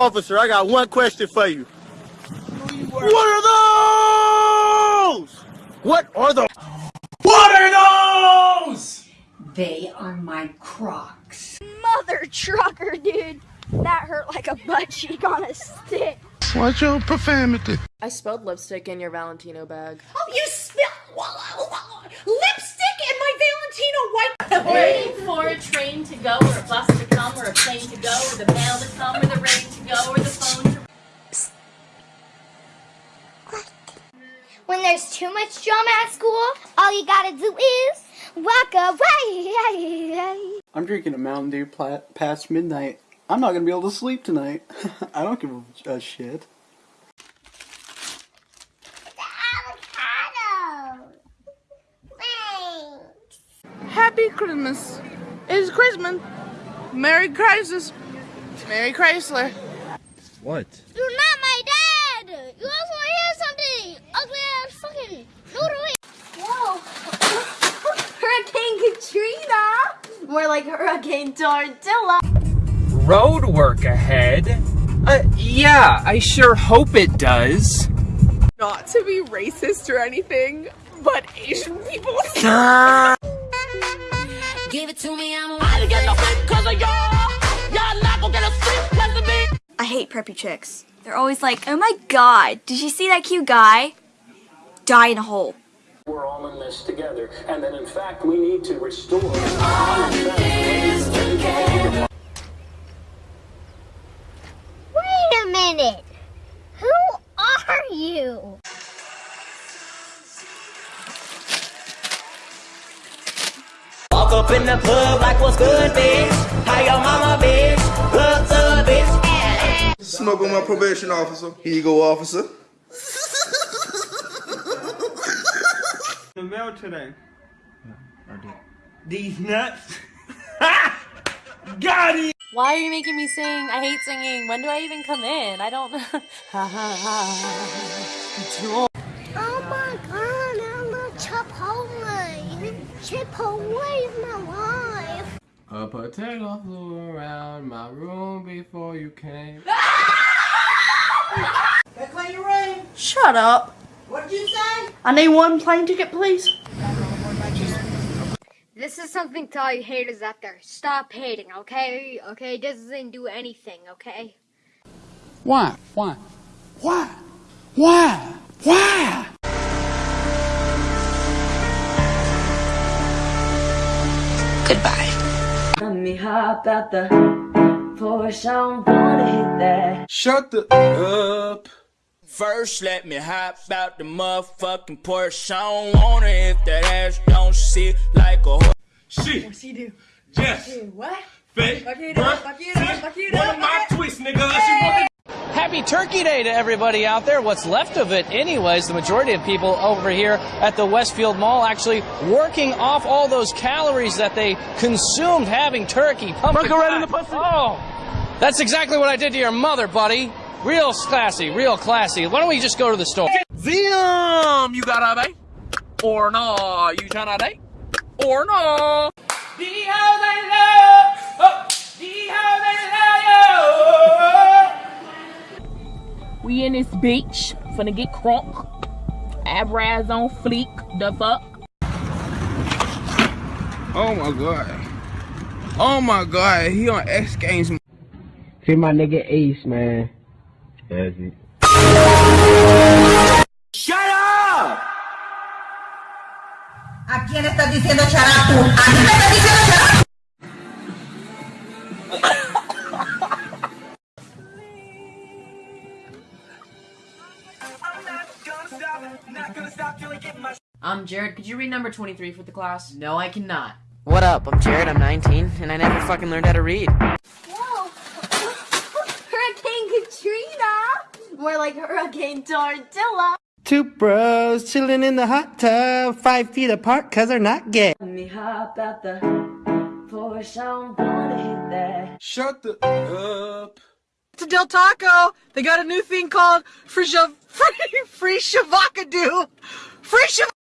Officer, I got one question for you. What are those? What are those? What are those? They are my Crocs. Mother trucker, dude. That hurt like a butt cheek on a stick. Watch your profanity. I spilled lipstick in your Valentino bag. Oh, you spilled lipstick in my Valentino white. Waiting for a train to go, or a bus to come, or a plane to go, or the mail to come, or the rain to go, or the phone to When there's too much drama at school, all you gotta do is walk away. I'm drinking a Mountain Dew pla- past midnight. I'm not gonna be able to sleep tonight. I don't give a, a shit. Christmas. It's Christmas. Merry Crisis. Merry Chrysler. What? You're not my dad. You also hear something. Ugly ass fucking noodle. Whoa. Hurricane Katrina. More like Hurricane Tortilla. Road work ahead? Uh, yeah, I sure hope it does. Not to be racist or anything, but Asian people. Give it to me, I'm about to get the flip cause of y'all. Y'all not gonna get a flip cause of me. I hate preppy chicks. They're always like, oh my god, did you see that cute guy? Die in a hole. We're all in this together, and that in fact we need to restore. What's good, bitch? How your mama, bitch? What's up, bitch? Smoke on my probation officer. Here you go, officer. The mail today. These nuts. Got it. Why are you making me sing? I hate singing. When do I even come in? I don't. know. Oh my god, I love Chipotle. Chipotle is my life. A potato flew around my room before you came. Shut up. What'd you say? I need one plane ticket, please. This is something to all you haters out there. Stop hating, okay? Okay, this doesn't do anything, okay? Why? Why? Why? Why? Why? Let me hop out the Porsche, I don't wanna hit that. Shut the up. First, let me hop out the motherfucking Porsche. I don't wanna if that ass don't sit like a horse. She. What's he do? Yes. What? Fake. Fuck it up, fuck it up, fuck it up. One of my twists, nigga. She walking. Happy Turkey Day to everybody out there. What's left of it, anyways. The majority of people over here at the Westfield Mall actually working off all those calories that they consumed having turkey. Pumpkin right in the pussy. Oh, that's exactly what I did to your mother, buddy. Real classy, real classy. Why don't we just go to the store? Damn, you got a date? Or no? You tryna date? Or no? These We in this beach, finna get crunk. Abraz on fleek, the fuck. Oh my god. Oh my god. He on X Games. See my nigga Ace, man. That's it. Shut up! ¿A quién estás diciendo charapu? ¿A quién me estás diciendo charapu? Jared. Could you read number 23 for the class? No, I cannot. What up? I'm Jared. I'm 19, and I never fucking learned how to read. Whoa. Hurricane Katrina. More like Hurricane Tortilla. Two bros chilling in the hot tub, five feet apart cause they're not gay. Let me hop out the Porsche, I don't wanna hit that. Shut the up. To Del Taco, they got a new thing called free shav- free free shavacado.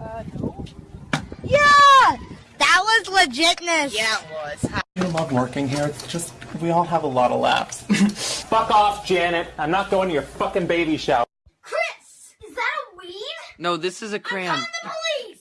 Uh, Free shav. Yeah! That was legitness. Yeah, it was. you love working here? It's just, we all have a lot of laughs. Fuck off, Janet. I'm not going to your fucking baby shower. Chris, is that a weed? No, this is a crayon. The police!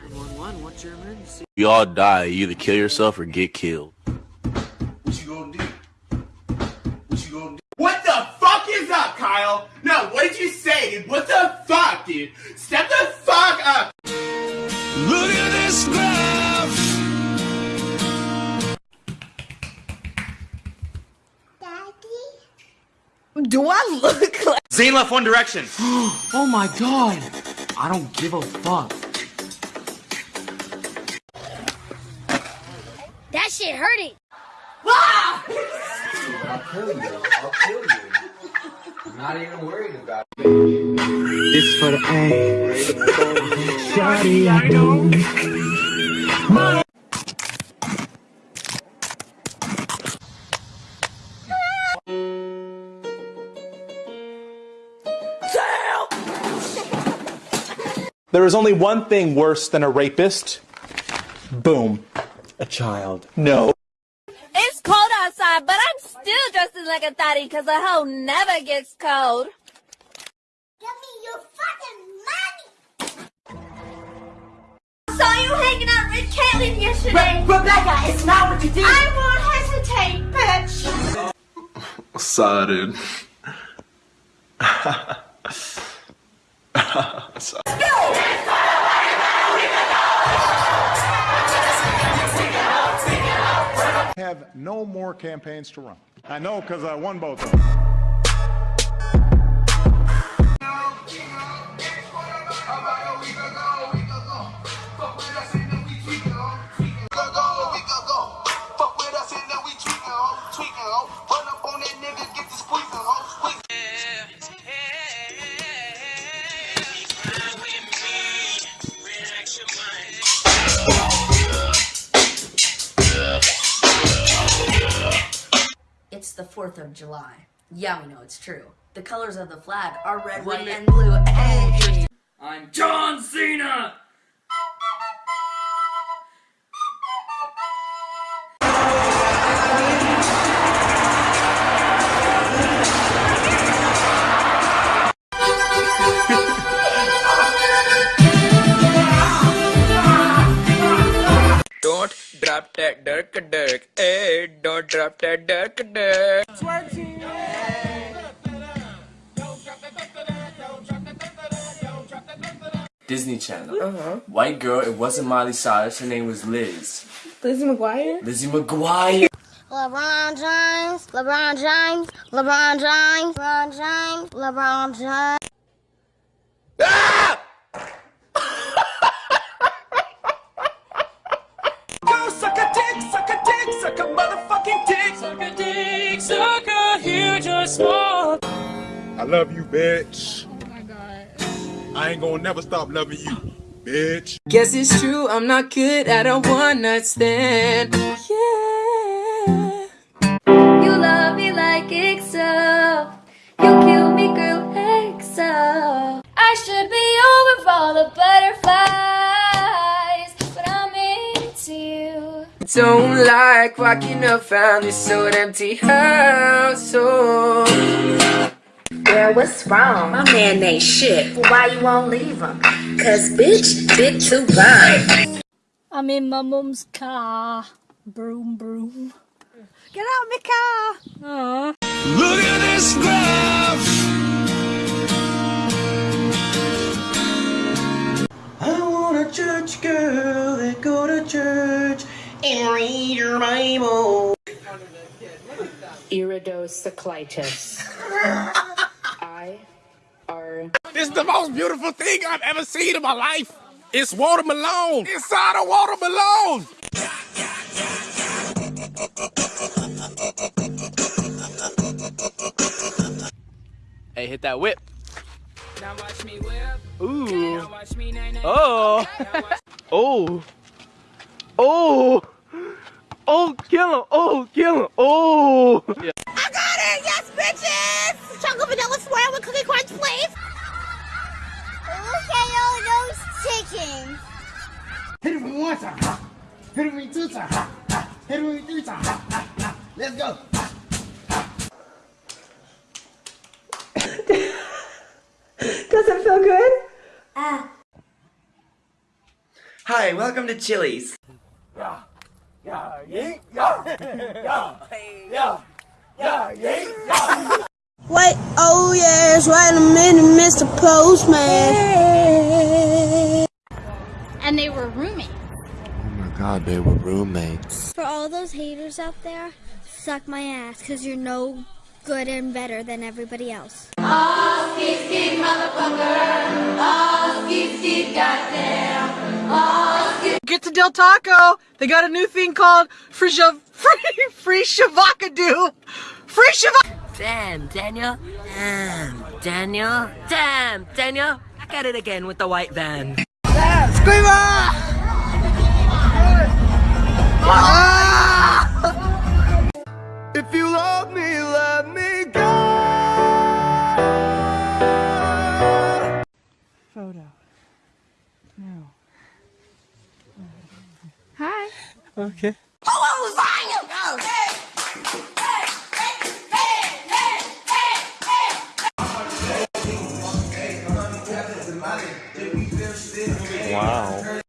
911, what's your emergency? We all die. You either kill yourself or get killed. What you gonna do? What you gonna do? What the fuck is up, Kyle? No, what did you say, dude? What the fuck, dude? Step the look left One Direction. oh my god. I don't give a fuck. That shit hurting. Ah! I'll kill you. I'll kill you. I'm not even worried about it. This for the A. Shawty, I know. There is only one thing worse than a rapist. Boom. A child. No. It's cold outside, but I'm still dressing like a thotty because a hoe never gets cold. Give me your fucking money! Saw you hanging out with Caitlyn yesterday. Re- Rebecca, it's not what you did. I won't hesitate, bitch. Sudden. have no more campaigns to run. I know because I won both of them. 4th of July. Yeah, we know it's true. The colors of the flag are red, white, and blue. Hey! I'm John Cena. Don't drop that dirk dirk. Hey, don't drop that dirk dirk. Disney Channel. Uh-huh. White girl, it wasn't Miley Cyrus, her name was Liz. Lizzie McGuire? Lizzie McGuire. LeBron James, LeBron James, LeBron James, LeBron James, LeBron James. Go suck a dick, suck a dick, suck a motherfucking dick. Suck a dick, suck a huge or small. I love you, bitch. My god. I ain't gonna never stop loving you, bitch. Guess it's true, I'm not good at a one night stand. Yeah. You love me like EXO. You kill me, girl, EXO. I should be over all the butterflies, but I'm into you. Don't like walking up found this old empty house. Oh. Girl, what's wrong? My man ain't shit. Well, why you won't leave him? Cause bitch, big too fine. I'm in my mom's car. Broom, broom. Get out my car. Aw. Look at this graph. I want a church girl that go to church and read your Bible. Iridocyclitis. I R. This is the most beautiful thing I've ever seen in my life. It's watermelon inside a watermelon. Hey, hit that whip. Now watch me whip. Ooh. Now watch me nay nay. Oh. Oh. Oh. Oh, kill him. Oh, kill him. Oh. Yeah. I got it! Yes, bitches! Chocolate vanilla swirl with cookie crunch, please! Look at oh, all those chickens! Hit me once, hit me two times. Hit him with me three times. Let's go. Does it feel good? Ah. Hi, welcome to Chili's. Yeah, yeah, yeah, yeah, yeah, yeah, yeah, yeah. Wait, oh yes, wait a minute, Mr. Postman. And they were roommates. Oh my god, they were roommates. For all those haters out there, suck my ass, because you're no good and better than everybody else. Oh, skip, skip, motherfucker. Oh, skip, skip, goddamn. Oh, skip. Get to Del Taco. They got a new thing called free shav- free free shavacado. Free shavak. Damn, Daniel. Damn, Daniel. Damn, Daniel. Back at it again with the white van. If you love me, let me go. Photo. No. Hi. Okay.